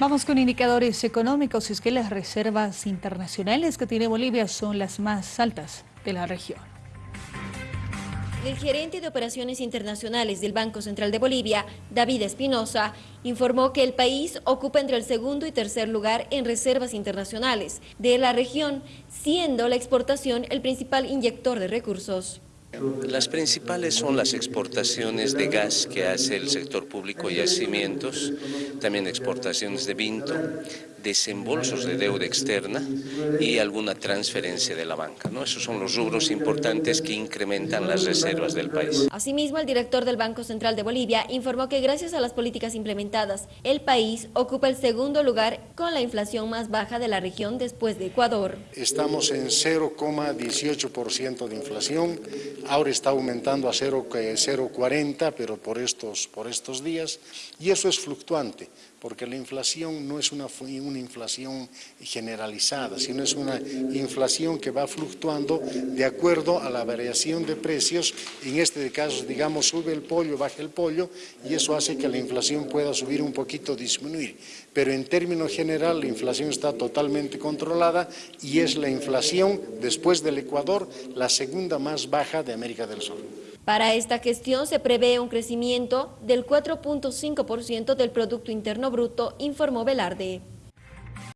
Vamos con indicadores económicos. Es que las reservas internacionales que tiene Bolivia son las más altas de la región. El gerente de operaciones internacionales del Banco Central de Bolivia, David Espinosa, informó que el país ocupa entre el segundo y tercer lugar en reservas internacionales de la región, siendo la exportación el principal inyector de recursos. Las principales son las exportaciones de gas que hace el sector público y yacimientos, también exportaciones de vinto, desembolsos de deuda externa y alguna transferencia de la banca. ¿no? Esos son los rubros importantes que incrementan las reservas del país. Asimismo, el director del Banco Central de Bolivia informó que gracias a las políticas implementadas, el país ocupa el segundo lugar con la inflación más baja de la región después de Ecuador. Estamos en 0,18% de inflación, ahora está aumentando a 0,40, pero por estos, por estos días, y eso es fluctuante, porque la inflación no es una, una inflación generalizada, sino es una inflación que va fluctuando de acuerdo a la variación de precios, en este caso, digamos, sube el pollo, baja el pollo, y eso hace que la inflación pueda subir un poquito, disminuir. Pero en términos general, la inflación está totalmente controlada y es la inflación, después del Ecuador, la segunda más baja de América del Sur. Para esta gestión se prevé un crecimiento del 4.5% del Producto Interno Bruto, informó Velarde.